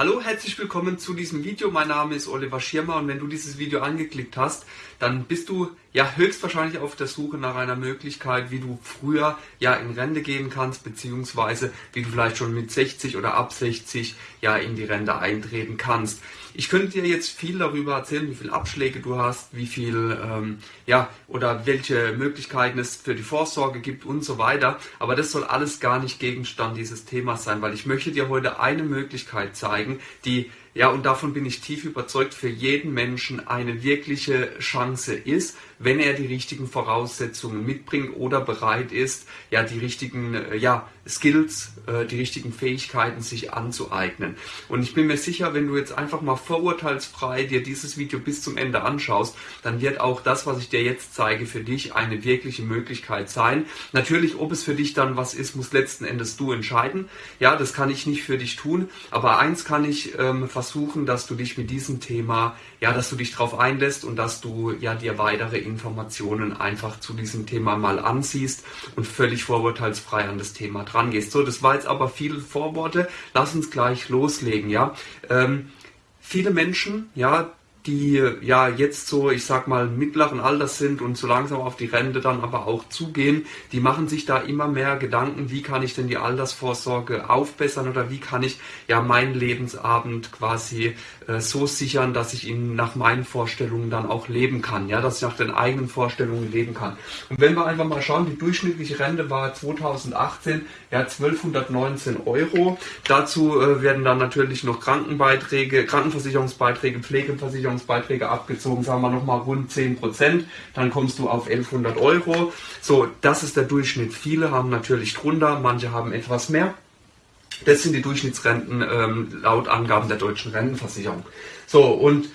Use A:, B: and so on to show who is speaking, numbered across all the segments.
A: Hallo, herzlich willkommen zu diesem Video. Mein Name ist Oliver Schirmer und wenn du dieses Video angeklickt hast, dann bist du ja höchstwahrscheinlich auf der Suche nach einer Möglichkeit, wie du früher ja in Rente gehen kannst, beziehungsweise wie du vielleicht schon mit 60 oder ab 60 ja in die Rente eintreten kannst. Ich könnte dir jetzt viel darüber erzählen, wie viele Abschläge du hast, wie viel ähm, ja oder welche Möglichkeiten es für die Vorsorge gibt und so weiter. Aber das soll alles gar nicht Gegenstand dieses Themas sein, weil ich möchte dir heute eine Möglichkeit zeigen, die ja, und davon bin ich tief überzeugt, für jeden Menschen eine wirkliche Chance ist, wenn er die richtigen Voraussetzungen mitbringt oder bereit ist, ja, die richtigen, äh, ja, Skills, äh, die richtigen Fähigkeiten sich anzueignen. Und ich bin mir sicher, wenn du jetzt einfach mal vorurteilsfrei dir dieses Video bis zum Ende anschaust, dann wird auch das, was ich dir jetzt zeige, für dich eine wirkliche Möglichkeit sein. Natürlich, ob es für dich dann was ist, muss letzten Endes du entscheiden. Ja, das kann ich nicht für dich tun. Aber eins kann ich ähm, versuchen, dass du dich mit diesem Thema, ja, dass du dich darauf einlässt und dass du ja dir weitere Informationen einfach zu diesem Thema mal ansiehst und völlig vorurteilsfrei an das Thema dran gehst. So, das war jetzt aber viele Vorworte. Lass uns gleich loslegen, ja. Ähm, viele Menschen, ja, die ja jetzt so, ich sag mal, mittleren Alters sind und so langsam auf die Rente dann aber auch zugehen, die machen sich da immer mehr Gedanken, wie kann ich denn die Altersvorsorge aufbessern oder wie kann ich ja meinen Lebensabend quasi äh, so sichern, dass ich ihn nach meinen Vorstellungen dann auch leben kann, ja, dass ich nach den eigenen Vorstellungen leben kann. Und wenn wir einfach mal schauen, die durchschnittliche Rente war 2018 ja 1219 Euro. Dazu äh, werden dann natürlich noch Krankenbeiträge, Krankenversicherungsbeiträge, Pflegeversicherungsbeiträge Versicherungsbeiträge abgezogen, sagen wir nochmal rund 10 Prozent, dann kommst du auf 1100 Euro. So, das ist der Durchschnitt. Viele haben natürlich drunter, manche haben etwas mehr. Das sind die Durchschnittsrenten ähm, laut Angaben der deutschen Rentenversicherung. So, und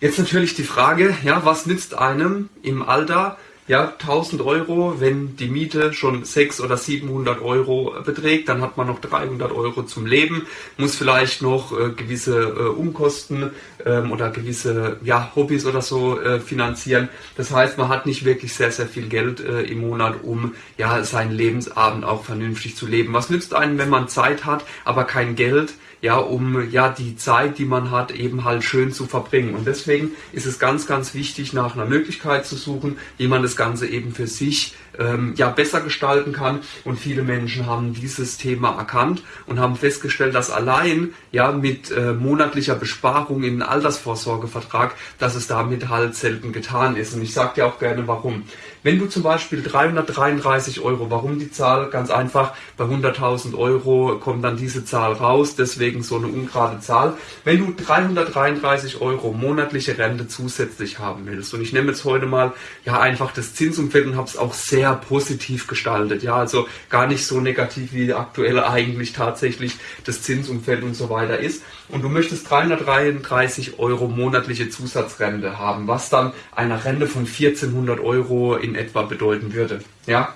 A: jetzt natürlich die Frage, ja, was nützt einem im Alter ja, 1000 Euro, wenn die Miete schon 600 oder 700 Euro beträgt, dann hat man noch 300 Euro zum Leben, muss vielleicht noch äh, gewisse äh, Umkosten ähm, oder gewisse ja, Hobbys oder so äh, finanzieren. Das heißt, man hat nicht wirklich sehr, sehr viel Geld äh, im Monat, um ja, seinen Lebensabend auch vernünftig zu leben. Was nützt einem, wenn man Zeit hat, aber kein Geld? Ja, um ja die Zeit, die man hat, eben halt schön zu verbringen. Und deswegen ist es ganz, ganz wichtig, nach einer Möglichkeit zu suchen, wie man das Ganze eben für sich ähm, ja besser gestalten kann. Und viele Menschen haben dieses Thema erkannt und haben festgestellt, dass allein ja mit äh, monatlicher Besparung in einen Altersvorsorgevertrag, dass es damit halt selten getan ist. Und ich sage dir auch gerne, warum. Wenn du zum Beispiel 333 Euro, warum die Zahl? Ganz einfach, bei 100.000 Euro kommt dann diese Zahl raus, deswegen so eine ungerade Zahl. Wenn du 333 Euro monatliche Rente zusätzlich haben willst, und ich nehme jetzt heute mal ja einfach das Zinsumfeld und habe es auch sehr positiv gestaltet, ja, also gar nicht so negativ wie aktuell eigentlich tatsächlich das Zinsumfeld und so weiter ist. Und du möchtest 333 Euro monatliche Zusatzrente haben, was dann einer Rente von 1400 Euro in etwa bedeuten würde. Ja,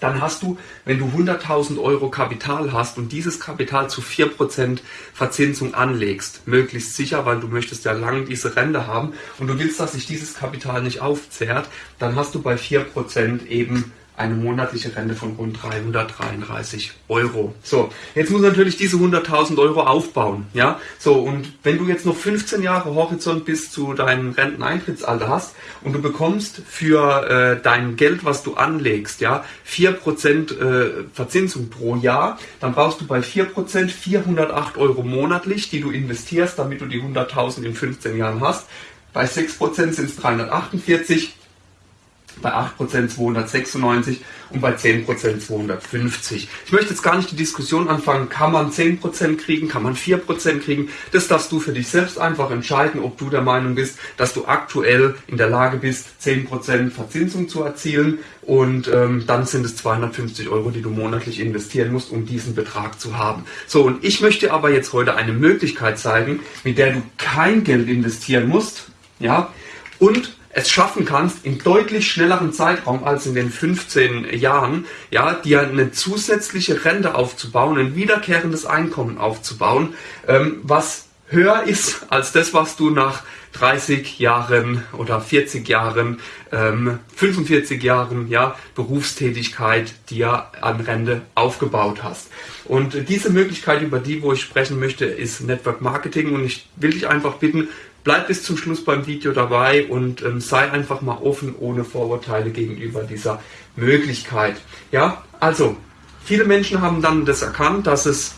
A: dann hast du, wenn du 100.000 Euro Kapital hast und dieses Kapital zu 4% Verzinsung anlegst, möglichst sicher, weil du möchtest ja lang diese Rente haben und du willst, dass sich dieses Kapital nicht aufzehrt, dann hast du bei 4% eben eine monatliche Rente von rund 333 Euro. So, jetzt muss natürlich diese 100.000 Euro aufbauen. Ja, so und wenn du jetzt noch 15 Jahre Horizont bis zu deinem Renteneintrittsalter hast und du bekommst für äh, dein Geld, was du anlegst, ja, 4% äh, Verzinsung pro Jahr, dann brauchst du bei 4% 408 Euro monatlich, die du investierst, damit du die 100.000 in 15 Jahren hast. Bei 6% sind es 348 bei 8% 296 und bei 10% 250. Ich möchte jetzt gar nicht die Diskussion anfangen, kann man 10% kriegen, kann man 4% kriegen. Das darfst du für dich selbst einfach entscheiden, ob du der Meinung bist, dass du aktuell in der Lage bist, 10% Verzinsung zu erzielen und ähm, dann sind es 250 Euro, die du monatlich investieren musst, um diesen Betrag zu haben. So, und ich möchte aber jetzt heute eine Möglichkeit zeigen, mit der du kein Geld investieren musst, ja, und es schaffen kannst, in deutlich schnelleren Zeitraum als in den 15 Jahren, ja, dir eine zusätzliche Rente aufzubauen, ein wiederkehrendes Einkommen aufzubauen, ähm, was höher ist als das, was du nach 30 Jahren oder 40 Jahren, ähm, 45 Jahren ja, Berufstätigkeit dir an Rente aufgebaut hast. Und diese Möglichkeit, über die, wo ich sprechen möchte, ist Network Marketing. Und ich will dich einfach bitten, bleib bis zum Schluss beim Video dabei und ähm, sei einfach mal offen, ohne Vorurteile gegenüber dieser Möglichkeit. Ja, also, viele Menschen haben dann das erkannt, dass es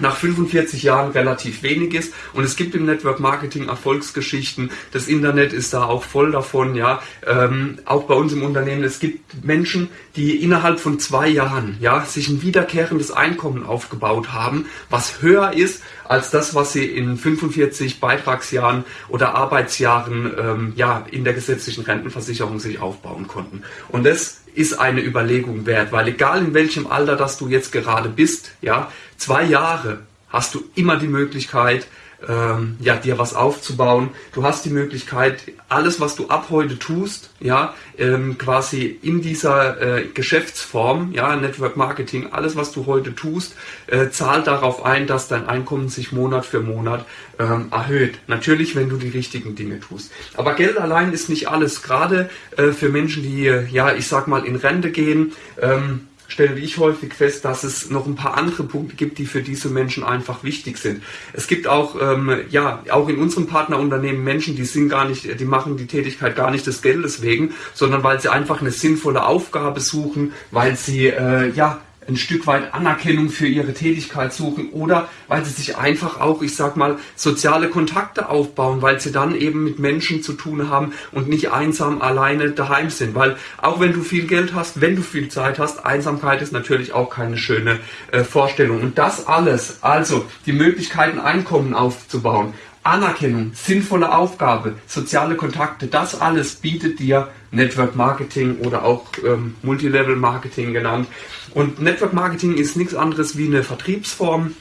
A: nach 45 Jahren relativ wenig ist. Und es gibt im Network Marketing Erfolgsgeschichten. Das Internet ist da auch voll davon, ja. Ähm, auch bei uns im Unternehmen. Es gibt Menschen, die innerhalb von zwei Jahren, ja, sich ein wiederkehrendes Einkommen aufgebaut haben, was höher ist als das, was sie in 45 Beitragsjahren oder Arbeitsjahren, ähm, ja, in der gesetzlichen Rentenversicherung sich aufbauen konnten. Und das ist eine Überlegung wert, weil egal in welchem Alter das du jetzt gerade bist, ja, zwei Jahre hast du immer die Möglichkeit, ähm, ja, dir was aufzubauen. Du hast die Möglichkeit, alles, was du ab heute tust, ja, ähm, quasi in dieser äh, Geschäftsform, ja, Network Marketing, alles, was du heute tust, äh, zahlt darauf ein, dass dein Einkommen sich Monat für Monat ähm, erhöht. Natürlich, wenn du die richtigen Dinge tust. Aber Geld allein ist nicht alles. Gerade äh, für Menschen, die, ja, ich sag mal, in Rente gehen, ähm, stelle ich häufig fest, dass es noch ein paar andere Punkte gibt, die für diese Menschen einfach wichtig sind. Es gibt auch, ähm, ja, auch in unserem Partnerunternehmen Menschen, die sind gar nicht, die machen die Tätigkeit gar nicht des Geldes wegen, sondern weil sie einfach eine sinnvolle Aufgabe suchen, weil sie, äh, ja, ein Stück weit Anerkennung für ihre Tätigkeit suchen oder weil sie sich einfach auch, ich sag mal, soziale Kontakte aufbauen, weil sie dann eben mit Menschen zu tun haben und nicht einsam alleine daheim sind. Weil auch wenn du viel Geld hast, wenn du viel Zeit hast, Einsamkeit ist natürlich auch keine schöne äh, Vorstellung. Und das alles, also die Möglichkeiten, Einkommen aufzubauen, Anerkennung, sinnvolle Aufgabe, soziale Kontakte, das alles bietet dir Network Marketing oder auch ähm, Multilevel Marketing genannt. Und Network Marketing ist nichts anderes wie eine Vertriebsform,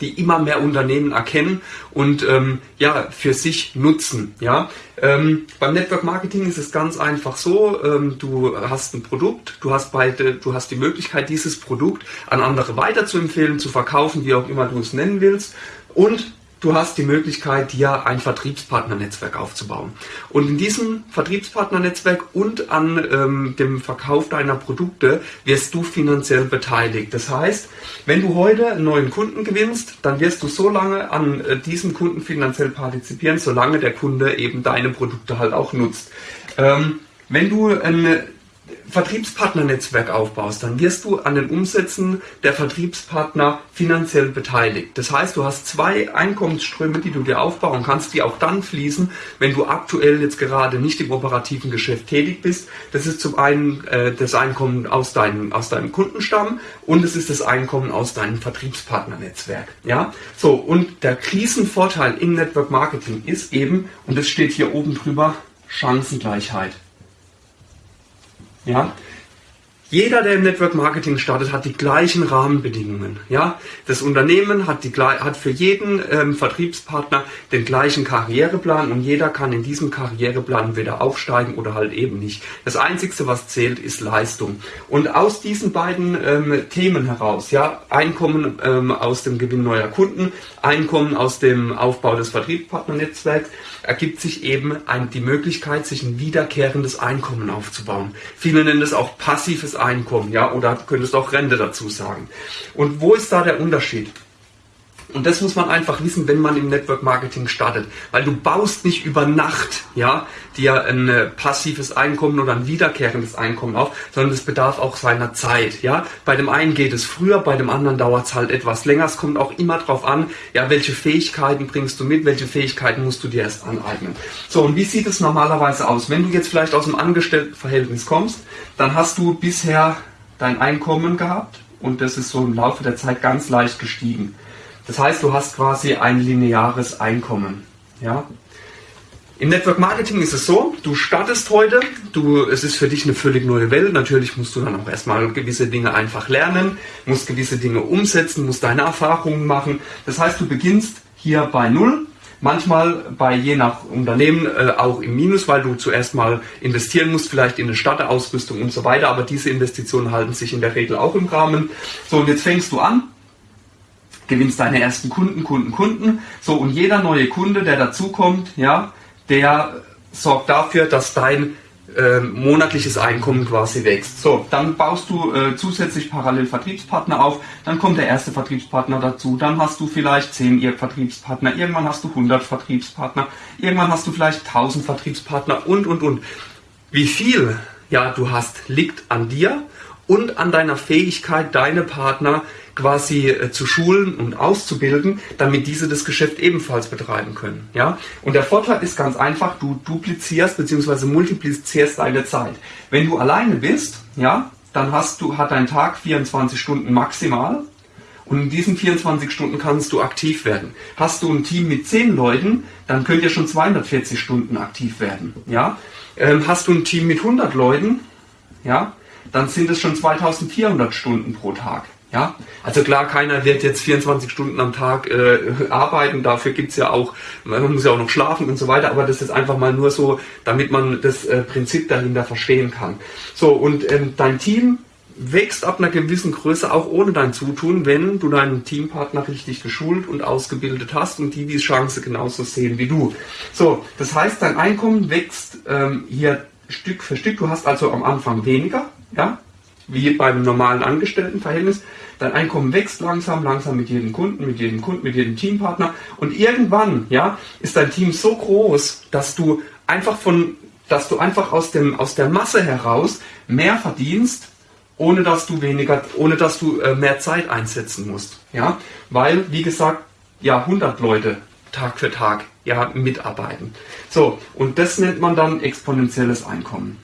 A: die immer mehr Unternehmen erkennen und ähm, ja für sich nutzen. Ja, ähm, beim Network Marketing ist es ganz einfach so: ähm, Du hast ein Produkt, du hast beide, du hast die Möglichkeit, dieses Produkt an andere weiterzuempfehlen, zu verkaufen, wie auch immer du es nennen willst, und du hast die Möglichkeit, dir ein Vertriebspartnernetzwerk aufzubauen. Und in diesem Vertriebspartnernetzwerk und an ähm, dem Verkauf deiner Produkte wirst du finanziell beteiligt. Das heißt, wenn du heute einen neuen Kunden gewinnst, dann wirst du so lange an äh, diesem Kunden finanziell partizipieren, solange der Kunde eben deine Produkte halt auch nutzt. Ähm, wenn du eine Vertriebspartnernetzwerk aufbaust, dann wirst du an den Umsätzen der Vertriebspartner finanziell beteiligt. Das heißt, du hast zwei Einkommensströme, die du dir aufbauen kannst, die auch dann fließen, wenn du aktuell jetzt gerade nicht im operativen Geschäft tätig bist. Das ist zum einen äh, das Einkommen aus deinem, aus deinem Kundenstamm und es ist das Einkommen aus deinem Vertriebspartnernetzwerk. Ja, so und der Krisenvorteil im Network Marketing ist eben, und das steht hier oben drüber, Chancengleichheit. Ja, jeder, der im Network Marketing startet, hat die gleichen Rahmenbedingungen. Ja, das Unternehmen hat, die, hat für jeden ähm, Vertriebspartner den gleichen Karriereplan und jeder kann in diesem Karriereplan wieder aufsteigen oder halt eben nicht. Das Einzige, was zählt, ist Leistung. Und aus diesen beiden ähm, Themen heraus, ja, Einkommen ähm, aus dem Gewinn neuer Kunden, Einkommen aus dem Aufbau des Vertriebspartnernetzwerks, ergibt sich eben ein, die Möglichkeit, sich ein wiederkehrendes Einkommen aufzubauen. Viele nennen es auch passives Einkommen, ja, oder könntest auch Rente dazu sagen. Und wo ist da der Unterschied? Und das muss man einfach wissen, wenn man im Network Marketing startet. Weil du baust nicht über Nacht, ja, dir ein äh, passives Einkommen oder ein wiederkehrendes Einkommen auf, sondern es bedarf auch seiner Zeit, ja. Bei dem einen geht es früher, bei dem anderen dauert es halt etwas länger. Es kommt auch immer darauf an, ja, welche Fähigkeiten bringst du mit, welche Fähigkeiten musst du dir erst aneignen. So, und wie sieht es normalerweise aus? Wenn du jetzt vielleicht aus dem Angestelltenverhältnis kommst, dann hast du bisher dein Einkommen gehabt und das ist so im Laufe der Zeit ganz leicht gestiegen. Das heißt, du hast quasi ein lineares Einkommen. Ja? Im Network Marketing ist es so, du startest heute, du, es ist für dich eine völlig neue Welt. Natürlich musst du dann auch erstmal gewisse Dinge einfach lernen, musst gewisse Dinge umsetzen, musst deine Erfahrungen machen. Das heißt, du beginnst hier bei Null, manchmal bei je nach Unternehmen äh, auch im Minus, weil du zuerst mal investieren musst, vielleicht in eine Starterausrüstung und so weiter. Aber diese Investitionen halten sich in der Regel auch im Rahmen. So, und jetzt fängst du an gewinnst deine ersten Kunden, Kunden, Kunden. So, und jeder neue Kunde, der dazukommt, ja, der sorgt dafür, dass dein äh, monatliches Einkommen quasi wächst. So, dann baust du äh, zusätzlich parallel Vertriebspartner auf, dann kommt der erste Vertriebspartner dazu, dann hast du vielleicht 10 Vertriebspartner, irgendwann hast du 100 Vertriebspartner, irgendwann hast du vielleicht 1000 Vertriebspartner und, und, und. Wie viel ja, du hast, liegt an dir und an deiner Fähigkeit, deine Partner quasi äh, zu schulen und auszubilden, damit diese das Geschäft ebenfalls betreiben können. Ja? Und der Vorteil ist ganz einfach, du duplizierst bzw. multiplizierst deine Zeit. Wenn du alleine bist, ja, dann hast du, hat dein Tag 24 Stunden maximal. Und in diesen 24 Stunden kannst du aktiv werden. Hast du ein Team mit 10 Leuten, dann könnt ihr schon 240 Stunden aktiv werden. Ja? Ähm, hast du ein Team mit 100 Leuten, ja, dann sind es schon 2400 Stunden pro Tag. Ja, also klar, keiner wird jetzt 24 Stunden am Tag äh, arbeiten, dafür gibt's ja auch, man muss ja auch noch schlafen und so weiter, aber das ist einfach mal nur so, damit man das äh, Prinzip dahinter verstehen kann. So, und ähm, dein Team wächst ab einer gewissen Größe auch ohne dein Zutun, wenn du deinen Teampartner richtig geschult und ausgebildet hast und die die Chance genauso sehen wie du. So, das heißt, dein Einkommen wächst ähm, hier Stück für Stück. Du hast also am Anfang weniger, ja, wie beim normalen Angestelltenverhältnis. Dein Einkommen wächst langsam, langsam mit jedem Kunden, mit jedem Kunden, mit jedem Teampartner. Und irgendwann, ja, ist dein Team so groß, dass du einfach von, dass du einfach aus dem, aus der Masse heraus mehr verdienst, ohne dass du weniger, ohne dass du äh, mehr Zeit einsetzen musst. Ja, weil, wie gesagt, ja, 100 Leute Tag für Tag ja, mitarbeiten. So, und das nennt man dann exponentielles Einkommen.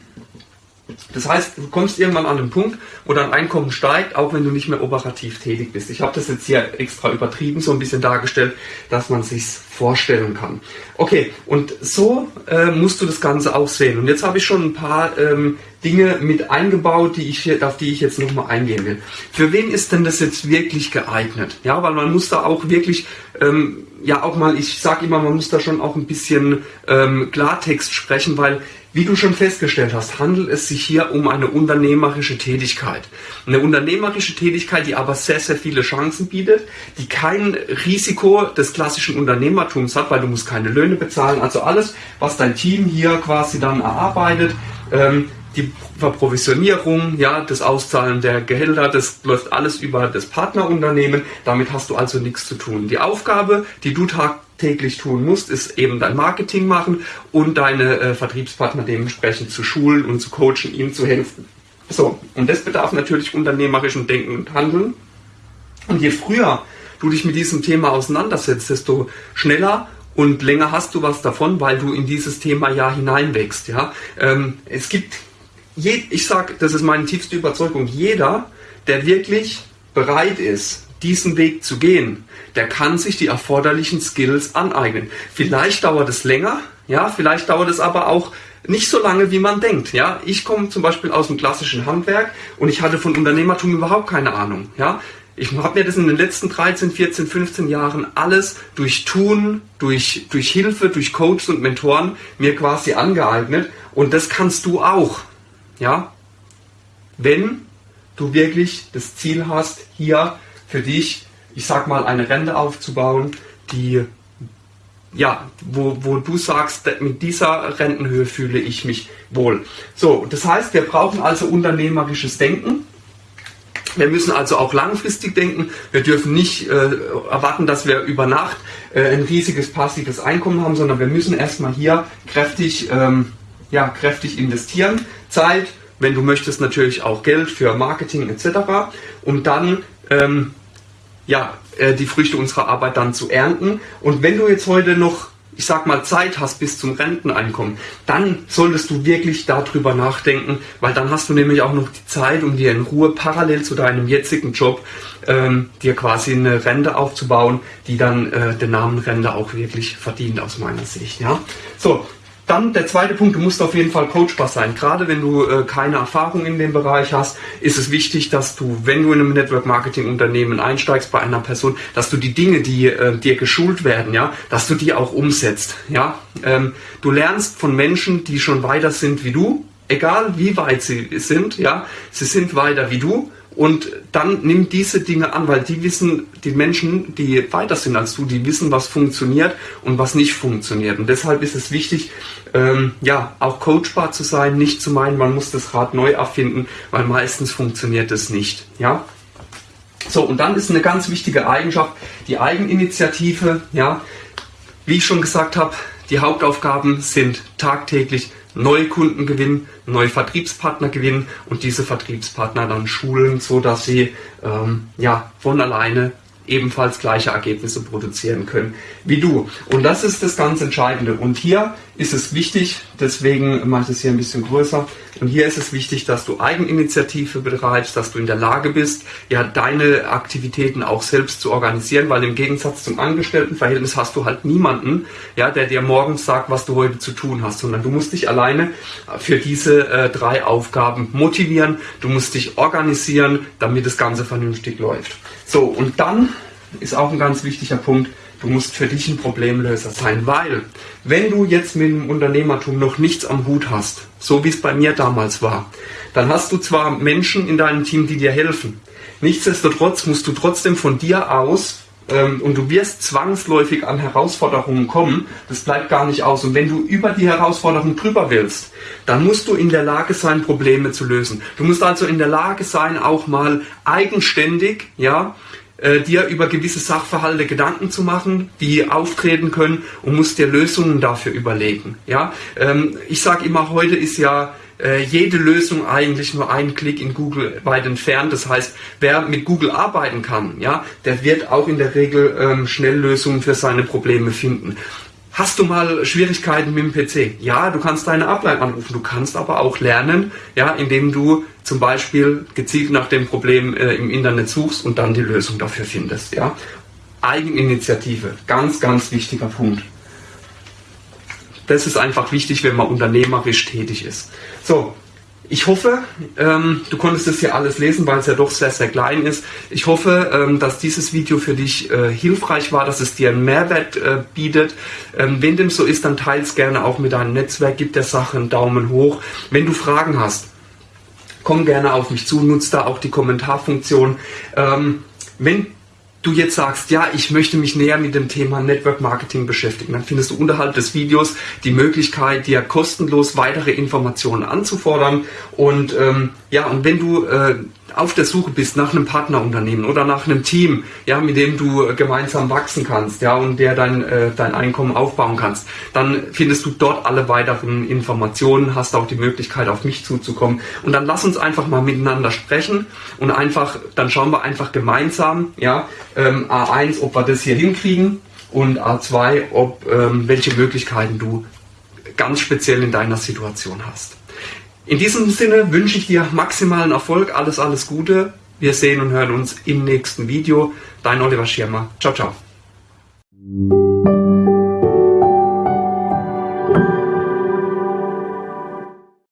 A: Das heißt, du kommst irgendwann an den Punkt, wo dein Einkommen steigt, auch wenn du nicht mehr operativ tätig bist. Ich habe das jetzt hier extra übertrieben, so ein bisschen dargestellt, dass man sich vorstellen kann. Okay, und so äh, musst du das Ganze auch sehen. Und jetzt habe ich schon ein paar ähm, Dinge mit eingebaut, die ich, auf die ich jetzt nochmal eingehen will. Für wen ist denn das jetzt wirklich geeignet? Ja, weil man muss da auch wirklich, ähm, ja auch mal, ich sage immer, man muss da schon auch ein bisschen ähm, Klartext sprechen, weil wie du schon festgestellt hast, handelt es sich hier um eine unternehmerische Tätigkeit. Eine unternehmerische Tätigkeit, die aber sehr, sehr viele Chancen bietet, die kein Risiko des klassischen Unternehmertums hat, weil du musst keine Löhne bezahlen. Also alles, was dein Team hier quasi dann erarbeitet, ähm, die Verprovisionierung, ja, das Auszahlen der Gehälter, das läuft alles über das Partnerunternehmen. Damit hast du also nichts zu tun. Die Aufgabe, die du tag täglich tun musst, ist eben dein Marketing machen und deine äh, Vertriebspartner dementsprechend zu schulen und zu coachen, ihnen zu helfen. So, und das bedarf natürlich unternehmerischem Denken und Handeln. Und je früher du dich mit diesem Thema auseinandersetzt, desto schneller und länger hast du was davon, weil du in dieses Thema ja hineinwächst. Ja? Ähm, es gibt, je, ich sage, das ist meine tiefste Überzeugung, jeder, der wirklich bereit ist, diesen Weg zu gehen, der kann sich die erforderlichen Skills aneignen. Vielleicht dauert es länger, ja, vielleicht dauert es aber auch nicht so lange, wie man denkt. Ja, ich komme zum Beispiel aus dem klassischen Handwerk und ich hatte von Unternehmertum überhaupt keine Ahnung. Ja, ich habe mir das in den letzten 13, 14, 15 Jahren alles durch Tun, durch, durch Hilfe, durch Coaches und Mentoren mir quasi angeeignet und das kannst du auch. Ja, wenn du wirklich das Ziel hast, hier für dich, ich sag mal, eine Rente aufzubauen, die ja, wo, wo du sagst, mit dieser Rentenhöhe fühle ich mich wohl. So, das heißt, wir brauchen also unternehmerisches Denken. Wir müssen also auch langfristig denken. Wir dürfen nicht äh, erwarten, dass wir über Nacht äh, ein riesiges passives Einkommen haben, sondern wir müssen erstmal hier kräftig, ähm, ja, kräftig investieren. Zeit, wenn du möchtest, natürlich auch Geld für Marketing etc. Und dann ähm, ja, äh, die Früchte unserer Arbeit dann zu ernten. Und wenn du jetzt heute noch, ich sag mal, Zeit hast bis zum Renteneinkommen, dann solltest du wirklich darüber nachdenken, weil dann hast du nämlich auch noch die Zeit, um dir in Ruhe parallel zu deinem jetzigen Job ähm, dir quasi eine Rente aufzubauen, die dann äh, den Namen Rente auch wirklich verdient aus meiner Sicht. Ja, so dann der zweite Punkt, du musst auf jeden Fall coachbar sein. Gerade wenn du äh, keine Erfahrung in dem Bereich hast, ist es wichtig, dass du, wenn du in einem Network Marketing Unternehmen einsteigst bei einer Person, dass du die Dinge, die äh, dir geschult werden, ja, dass du die auch umsetzt. Ja, ähm, du lernst von Menschen, die schon weiter sind wie du, egal wie weit sie sind, ja, sie sind weiter wie du und dann nimm diese Dinge an, weil die wissen, die Menschen, die weiter sind als du, die wissen, was funktioniert und was nicht funktioniert. Und deshalb ist es wichtig, ähm, ja, auch coachbar zu sein, nicht zu meinen, man muss das Rad neu erfinden, weil meistens funktioniert es nicht. Ja? So, und dann ist eine ganz wichtige Eigenschaft die Eigeninitiative. Ja? Wie ich schon gesagt habe, die Hauptaufgaben sind tagtäglich neue Kunden gewinnen, neue Vertriebspartner gewinnen und diese Vertriebspartner dann schulen, so dass sie ähm, ja von alleine ebenfalls gleiche Ergebnisse produzieren können wie du. Und das ist das ganz Entscheidende. Und hier ist es wichtig, deswegen mache ich es hier ein bisschen größer, und hier ist es wichtig, dass du Eigeninitiative betreibst, dass du in der Lage bist, ja, deine Aktivitäten auch selbst zu organisieren, weil im Gegensatz zum Angestelltenverhältnis hast du halt niemanden, ja, der dir morgens sagt, was du heute zu tun hast, sondern du musst dich alleine für diese äh, drei Aufgaben motivieren, du musst dich organisieren, damit das Ganze vernünftig läuft. So, und dann ist auch ein ganz wichtiger Punkt, du musst für dich ein Problemlöser sein, weil wenn du jetzt mit dem Unternehmertum noch nichts am Hut hast, so wie es bei mir damals war, dann hast du zwar Menschen in deinem Team, die dir helfen. Nichtsdestotrotz musst du trotzdem von dir aus ähm, und du wirst zwangsläufig an Herausforderungen kommen. Das bleibt gar nicht aus. Und wenn du über die Herausforderung drüber willst, dann musst du in der Lage sein, Probleme zu lösen. Du musst also in der Lage sein, auch mal eigenständig, ja, äh, dir über gewisse Sachverhalte Gedanken zu machen, die auftreten können und musst dir Lösungen dafür überlegen. Ja, ähm, ich sage immer, heute ist ja äh, jede Lösung eigentlich nur einen Klick in Google weit entfernt. Das heißt, wer mit Google arbeiten kann, ja, der wird auch in der Regel ähm, schnell Lösungen für seine Probleme finden. Hast du mal Schwierigkeiten mit dem PC? Ja, du kannst deine Ableitung anrufen. Du kannst aber auch lernen, ja, indem du zum Beispiel gezielt nach dem Problem äh, im Internet suchst und dann die Lösung dafür findest. Ja. Eigeninitiative, ganz, ganz wichtiger Punkt. Das ist einfach wichtig, wenn man unternehmerisch tätig ist. So, ich hoffe, ähm, du konntest das hier alles lesen, weil es ja doch sehr, sehr klein ist. Ich hoffe, ähm, dass dieses Video für dich äh, hilfreich war, dass es dir einen Mehrwert äh, bietet. Ähm, wenn dem so ist, dann teile es gerne auch mit deinem Netzwerk, gib der Sache einen Daumen hoch. Wenn du Fragen hast, komm gerne auf mich zu, nutze da auch die Kommentarfunktion. Ähm, wenn du jetzt sagst, ja, ich möchte mich näher mit dem Thema Network Marketing beschäftigen, dann findest du unterhalb des Videos die Möglichkeit, dir kostenlos weitere Informationen anzufordern. Und ähm, ja, und wenn du äh, auf der Suche bist nach einem Partnerunternehmen oder nach einem Team, ja, mit dem du gemeinsam wachsen kannst, ja, und der dein, äh, dein Einkommen aufbauen kannst, dann findest du dort alle weiteren Informationen, hast auch die Möglichkeit, auf mich zuzukommen. Und dann lass uns einfach mal miteinander sprechen und einfach, dann schauen wir einfach gemeinsam, ja, ähm, A1, ob wir das hier hinkriegen und A2, ob ähm, welche Möglichkeiten du ganz speziell in deiner Situation hast. In diesem Sinne wünsche ich dir maximalen Erfolg, alles, alles Gute. Wir sehen und hören uns im nächsten Video. Dein Oliver Schirmer. Ciao, ciao.